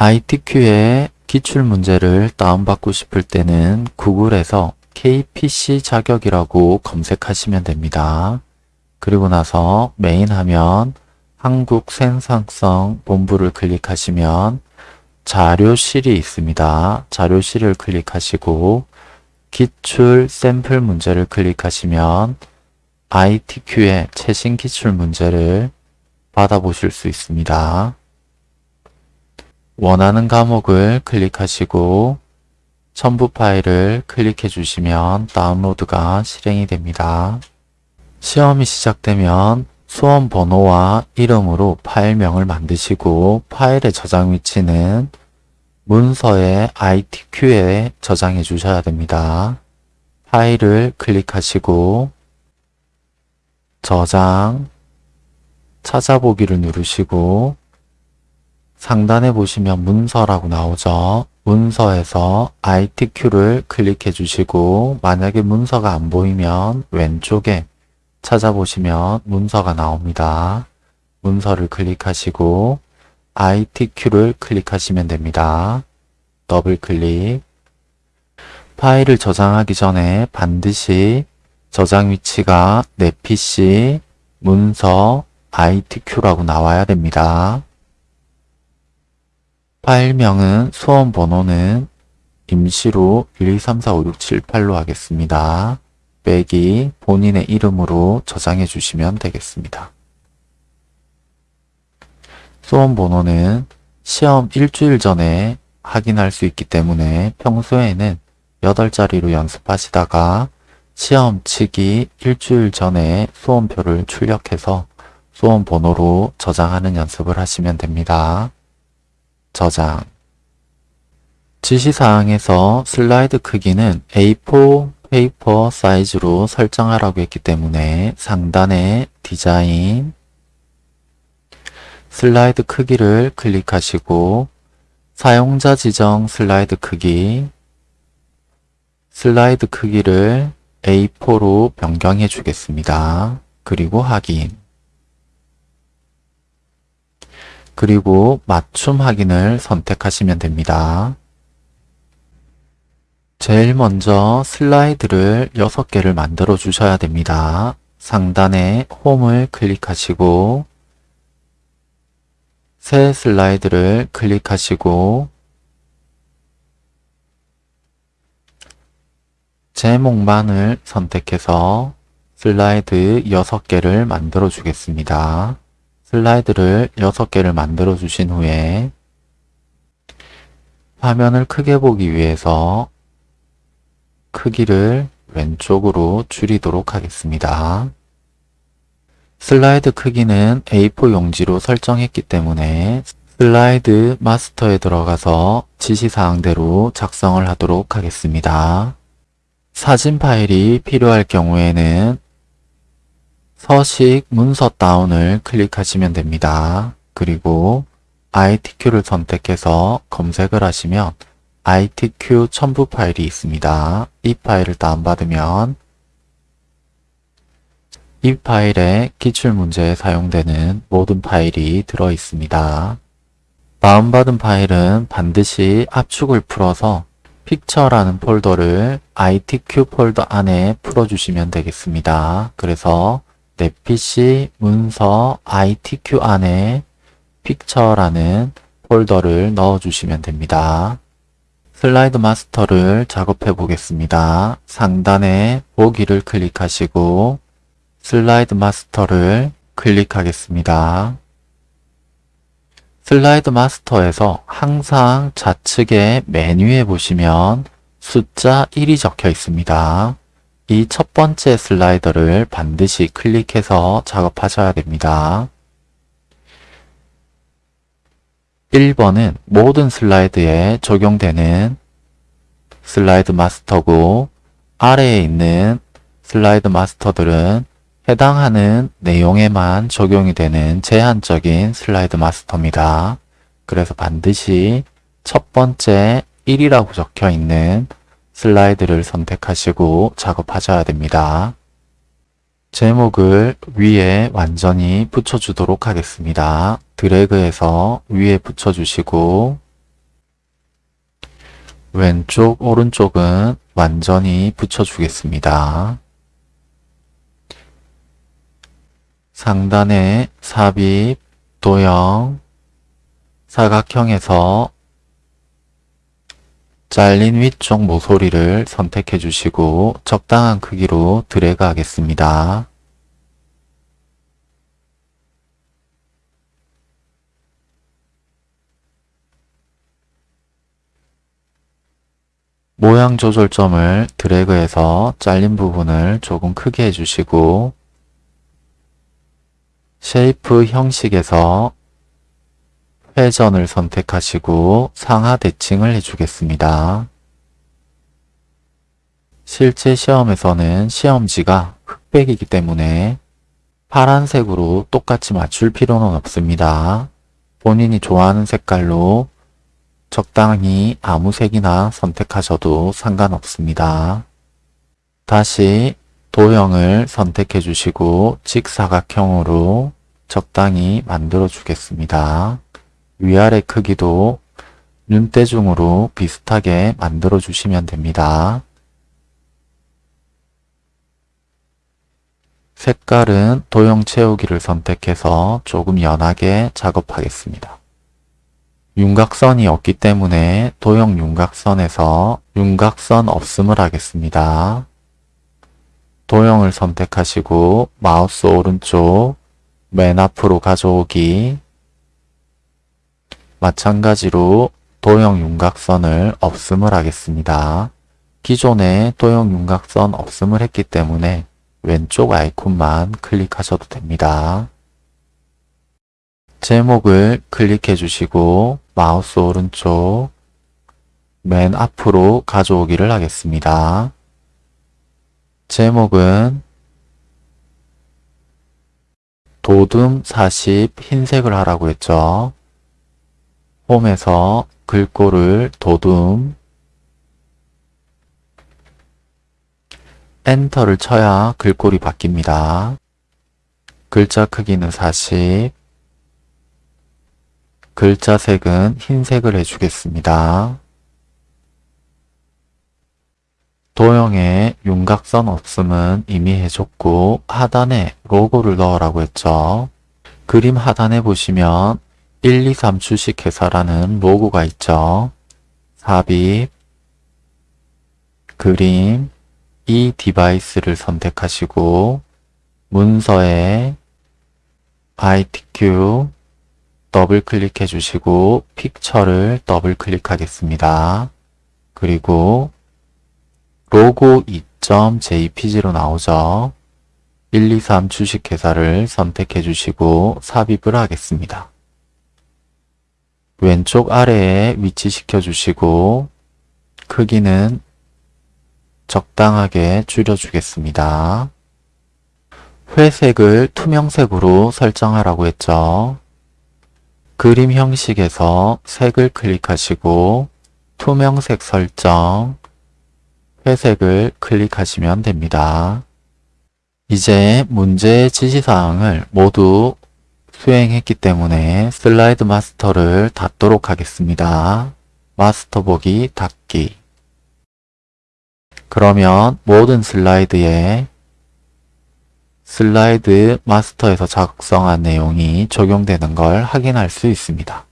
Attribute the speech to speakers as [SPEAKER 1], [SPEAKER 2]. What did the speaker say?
[SPEAKER 1] ITQ의 기출문제를 다운받고 싶을 때는 구글에서 KPC 자격이라고 검색하시면 됩니다. 그리고 나서 메인 화면 한국 생산성 본부를 클릭하시면 자료실이 있습니다. 자료실을 클릭하시고 기출 샘플 문제를 클릭하시면 ITQ의 최신 기출 문제를 받아보실 수 있습니다. 원하는 과목을 클릭하시고 첨부 파일을 클릭해 주시면 다운로드가 실행이 됩니다. 시험이 시작되면 수험 번호와 이름으로 파일명을 만드시고 파일의 저장 위치는 문서의 ITQ에 저장해 주셔야 됩니다. 파일을 클릭하시고 저장, 찾아보기를 누르시고 상단에 보시면 문서라고 나오죠. 문서에서 ITQ를 클릭해 주시고 만약에 문서가 안 보이면 왼쪽에 찾아보시면 문서가 나옵니다. 문서를 클릭하시고 ITQ를 클릭하시면 됩니다. 더블 클릭 파일을 저장하기 전에 반드시 저장 위치가 내 PC, 문서, ITQ라고 나와야 됩니다. 파일명은 수험 번호는 임시로 1, 2, 3, 4, 5, 6, 7, 8로 하겠습니다. 빼기 본인의 이름으로 저장해 주시면 되겠습니다. 수험 번호는 시험 일주일 전에 확인할 수 있기 때문에 평소에는 8자리로 연습하시다가 시험 치기 일주일 전에 수험표를 출력해서 수험 번호로 저장하는 연습을 하시면 됩니다. 저장 지시사항에서 슬라이드 크기는 A4 paper size로 설정하라고 했기 때문에 상단에 디자인 슬라이드 크기를 클릭하시고 사용자 지정 슬라이드 크기 슬라이드 크기를 A4로 변경해 주겠습니다. 그리고 확인 그리고 맞춤 확인을 선택하시면 됩니다. 제일 먼저 슬라이드를 6개를 만들어 주셔야 됩니다. 상단에 홈을 클릭하시고 새 슬라이드를 클릭하시고 제목만을 선택해서 슬라이드 6개를 만들어 주겠습니다. 슬라이드를 6개를 만들어 주신 후에 화면을 크게 보기 위해서 크기를 왼쪽으로 줄이도록 하겠습니다. 슬라이드 크기는 A4 용지로 설정했기 때문에 슬라이드 마스터에 들어가서 지시사항대로 작성을 하도록 하겠습니다. 사진 파일이 필요할 경우에는 서식 문서 다운을 클릭하시면 됩니다. 그리고 ITQ를 선택해서 검색을 하시면 ITQ 첨부 파일이 있습니다. 이 파일을 다운받으면 이 파일에 기출문제에 사용되는 모든 파일이 들어 있습니다. 다운받은 파일은 반드시 압축을 풀어서 picture라는 폴더를 ITQ 폴더 안에 풀어주시면 되겠습니다. 그래서 내 PC 문서 ITQ 안에 picture라는 폴더를 넣어주시면 됩니다. 슬라이드 마스터를 작업해 보겠습니다. 상단에 보기를 클릭하시고 슬라이드 마스터를 클릭하겠습니다. 슬라이드 마스터에서 항상 좌측에 메뉴에 보시면 숫자 1이 적혀 있습니다. 이 첫 번째 슬라이더를 반드시 클릭해서 작업하셔야 됩니다. 1번은 모든 슬라이드에 적용되는 슬라이드 마스터고 아래에 있는 슬라이드 마스터들은 해당하는 내용에만 적용이 되는 제한적인 슬라이드 마스터입니다. 그래서 반드시 첫 번째 1이라고 적혀 있는 슬라이드를 선택하시고 작업하셔야 됩니다. 제목을 위에 완전히 붙여주도록 하겠습니다. 드래그해서 위에 붙여주시고 왼쪽, 오른쪽은 완전히 붙여주겠습니다. 상단에 삽입, 도형, 사각형에서 잘린 위쪽 모서리를 선택해 주시고 적당한 크기로 드래그 하겠습니다. 모양 조절점을 드래그해서 잘린 부분을 조금 크게 해주시고 shape 형식에서 회전을 선택하시고 상하 대칭을 해주겠습니다. 실제 시험에서는 시험지가 흑백이기 때문에 파란색으로 똑같이 맞출 필요는 없습니다. 본인이 좋아하는 색깔로 적당히 아무 색이나 선택하셔도 상관없습니다. 다시 도형을 선택해 주시고 직사각형으로 적당히 만들어 주겠습니다. 위아래 크기도 눈대중으로 비슷하게 만들어 주시면 됩니다. 색깔은 도형 채우기를 선택해서 조금 연하게 작업하겠습니다. 윤곽선이 없기 때문에 도형 윤곽선에서 윤곽선 없음을 하겠습니다. 도형을 선택하시고 마우스 오른쪽 맨 앞으로 가져오기 마찬가지로 도형 윤곽선을 없음을 하겠습니다. 기존에 도형 윤곽선 없음을 했기 때문에 왼쪽 아이콘만 클릭하셔도 됩니다. 제목을 클릭해 주시고 마우스 오른쪽 맨 앞으로 가져오기를 하겠습니다. 제목은 도둠 40 흰색을 하라고 했죠. 홈에서 글꼴을 도둠 엔터를 쳐야 글꼴이 바뀝니다. 글자 크기는 40 글자 색은 흰색을 해주겠습니다. 도형에 윤곽선 없음은 이미 해줬고 하단에 로고를 넣으라고 했죠. 그림 하단에 보시면 1, 2, 3 주식회사라는 로고가 있죠. 삽입, 그림, 이 device를 선택하시고 문서에 ITQ 더블 클릭해 주시고 picture를 더블 클릭하겠습니다. 그리고 로고 2.jpg로 나오죠. 123 주식회사를 선택해 주시고 삽입을 하겠습니다. 왼쪽 아래에 위치시켜 주시고 크기는 적당하게 줄여주겠습니다. 회색을 투명색으로 설정하라고 했죠. 그림 형식에서 색을 클릭하시고 투명색 설정, 회색을 클릭하시면 됩니다. 이제 문제의 지시사항을 모두 수행했기 때문에 슬라이드 마스터를 닫도록 하겠습니다. 마스터 보기 닫기 그러면 모든 슬라이드에 슬라이드 마스터에서 작성한 내용이 적용되는 걸 확인할 수 있습니다.